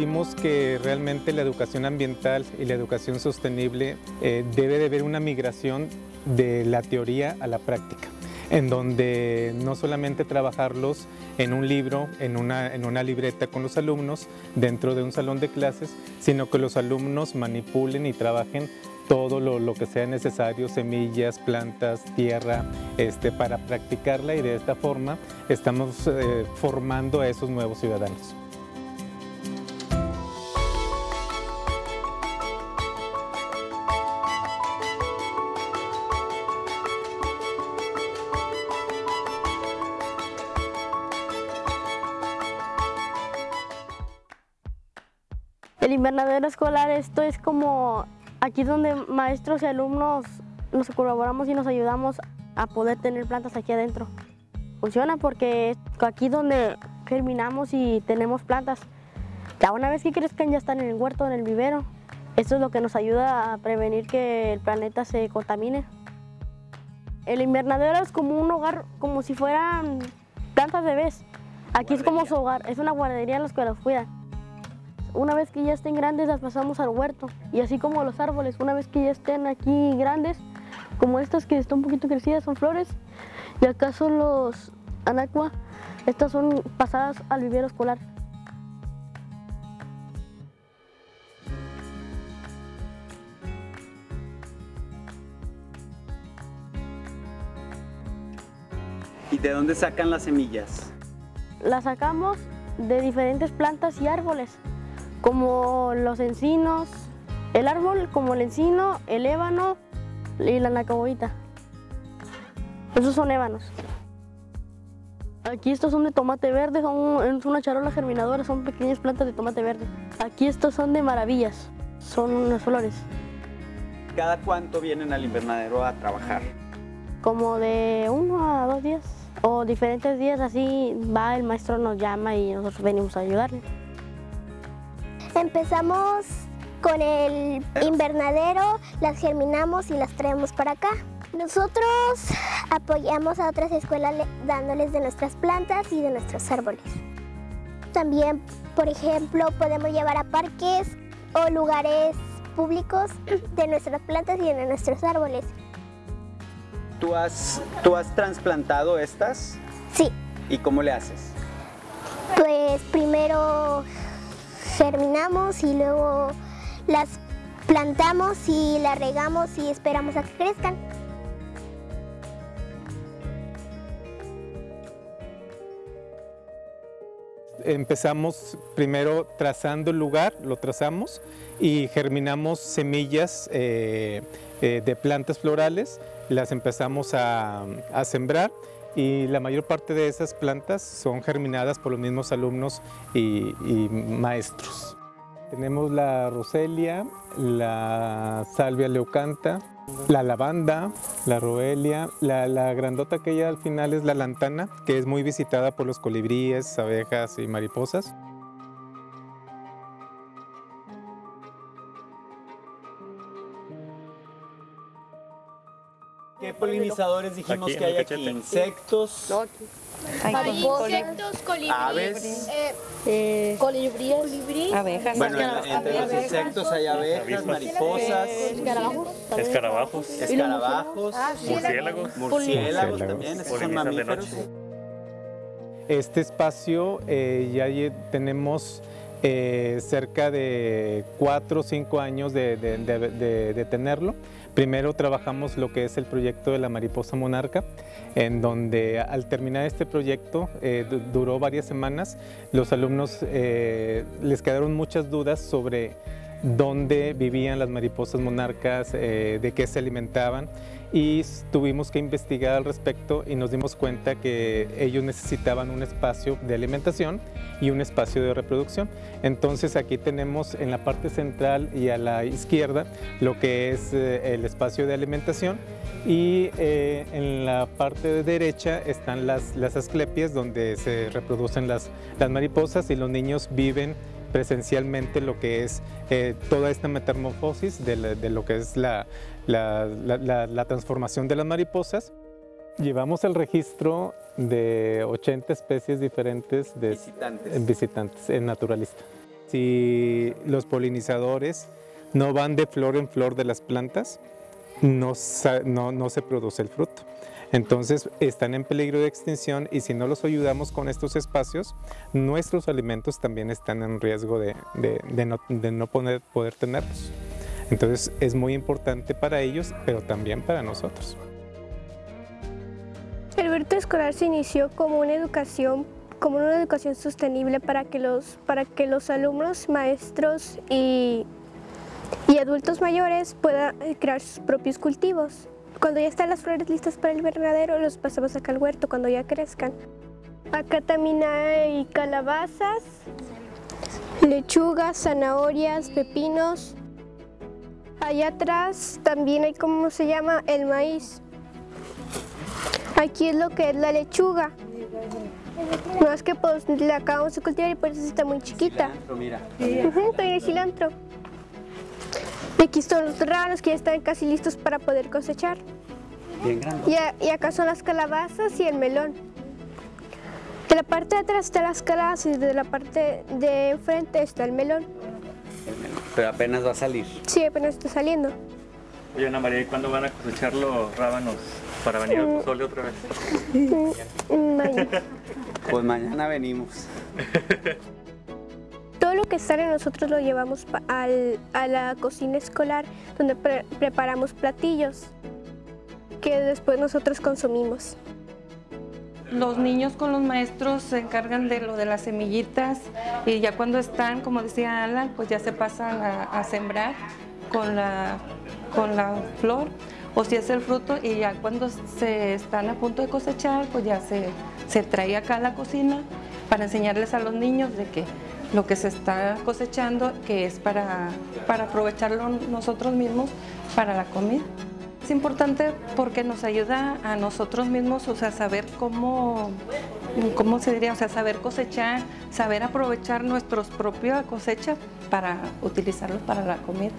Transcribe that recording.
vimos que realmente la educación ambiental y la educación sostenible eh, debe de haber una migración de la teoría a la práctica en donde no solamente trabajarlos en un libro, en una, libreta con los alumnos dentro de un salón de clases, sino que los alumnos manipulen y trabajen todo lo, que sea necesario, semillas, plantas, tierra, este, para practicarla y de esta forma estamos eh, formando a esos nuevos ciudadanos. El invernadero escolar, esto es como aquí donde maestros y alumnos nos colaboramos y nos ayudamos a poder tener plantas aquí adentro. Funciona porque aquí donde germinamos y tenemos plantas, ya una vez que crezcan ya están en el huerto, en el vivero. Esto es lo que nos ayuda a prevenir que el planeta se contamine. El invernadero es como un hogar, como si fueran plantas bebés. Aquí es como su hogar, es una guardería en los que los cuidan. Una vez que ya estén grandes las pasamos al huerto y así como los árboles, una vez que ya estén aquí grandes, como estas que están un poquito crecidas son flores y acá son los anacua, estas son pasadas al vivero escolar. ¿Y de dónde sacan las semillas? Las sacamos de diferentes plantas y árboles como los encinos, el árbol como el encino, el ébano y la nacaboita. Esos son ébanos. Aquí estos son de tomate verde, son es una charola germinadora, son pequeñas plantas de tomate verde. Aquí estos son de maravillas, son unas flores. ¿Cada cuánto vienen al invernadero a trabajar? Como de uno a dos días o diferentes días así va el maestro nos llama y nosotros venimos a ayudarle. Empezamos con el invernadero, las germinamos y las traemos para acá. Nosotros apoyamos a otras escuelas dándoles de nuestras plantas y de nuestros árboles. También, por ejemplo, podemos llevar a parques o lugares públicos de nuestras plantas y de nuestros árboles. ¿Tú has, ¿Tú has trasplantado estas? Sí. ¿Y cómo le haces? Pues primero germinamos y luego las plantamos y las regamos y esperamos a que crezcan. Empezamos primero trazando el lugar, lo trazamos y germinamos semillas eh, eh, de plantas florales, las empezamos a, sembrar y la mayor parte de esas plantas son germinadas por los mismos alumnos y, maestros. Tenemos la roselia, la salvia leucanta, la lavanda, la roelia, la, la, grandota aquella al final es la lantana, que es muy visitada por los colibríes, abejas y mariposas. ¿Qué polinizadores dijimos que hay aquí? Insectos. No, aquí. Hay insectos, colibríes, aves, eh, eh, colibríes, abejas. Bueno, entre los insectos hay abejas, mariposas, escarabajos, escarabajos, escarabajos, murciélagos, murciélagos también, esos son mamíferos. Este espacio eh, ya tenemos eh, cerca de cuatro o cinco años de, de, de, de tenerlo. Primero trabajamos lo que es el proyecto de la mariposa monarca, en donde al terminar este proyecto, eh, duró varias semanas, los alumnos eh, les quedaron muchas dudas sobre dónde vivían las mariposas monarcas, eh, de qué se alimentaban y tuvimos que investigar al respecto y nos dimos cuenta que ellos necesitaban un espacio de alimentación y un espacio de reproducción. Entonces aquí tenemos en la parte central y a la izquierda lo que es eh, el espacio de alimentación y eh, en la parte de derecha están las, las asclepias donde se reproducen las, las mariposas y los niños viven presencialmente lo que es eh, toda esta metamorfosis de, de, lo que es la, la, transformación de las mariposas. Llevamos el registro de 80 especies diferentes de visitantes, visitantes en naturalista. si los polinizadores no van de flor en flor de las plantas, no, no- no se produce el fruto. Entonces están en peligro de extinción y si no los ayudamos con estos espacios, nuestros alimentos también están en riesgo de, de- de no, de no poder, poder tenerlos. Entonces es muy importante para ellos, pero también para nosotros. El huerto escolar se inició como una educación como una educación sostenible para que los, para que los alumnos, maestros y, y adultos mayores puedan crear sus propios cultivos. Cuando ya están las flores listas para el invernadero, los pasamos acá al huerto cuando ya crezcan. Acá también hay calabazas, lechugas, zanahorias, pepinos. Allá atrás también hay, ¿cómo se llama? El maíz. Aquí es lo que es la lechuga. No es que pues la acabamos de cultivar y por eso está muy chiquita. Cilantro, mira. Ujú, También el cilantro. Y aquí son los ranos que ya están casi listos para poder cosechar. Bien grande. Y, y acá son las calabazas y el melón. De la parte de atrás están las calabazas y de la parte de enfrente está el melón. Pero apenas va a salir. Sí, apenas está saliendo. Oye, Ana María, ¿y cuándo van a cosechar los rábanos para venir al pozole otra vez? Mm, mañana. Pues mañana venimos. Lo que sale nosotros lo llevamos al- a la cocina escolar donde pre- preparamos platillos que después nosotros consumimos. Los niños con los maestros se encargan de lo de las semillitas y ya cuando están, como decía Alan, pues ya se pasan a, a sembrar con la, con la flor o si es el fruto y ya cuando se están a punto de cosechar, pues ya se, se trae acá a la cocina para enseñarles a los niños de que lo que se está cosechando, que es para, para aprovecharlo nosotros mismos para la comida. Es importante porque nos ayuda a nosotros mismos, o sea, saber cómo, cómo se diría, o sea, saber cosechar, saber aprovechar nuestros propias cosechas para utilizarlos para la comida.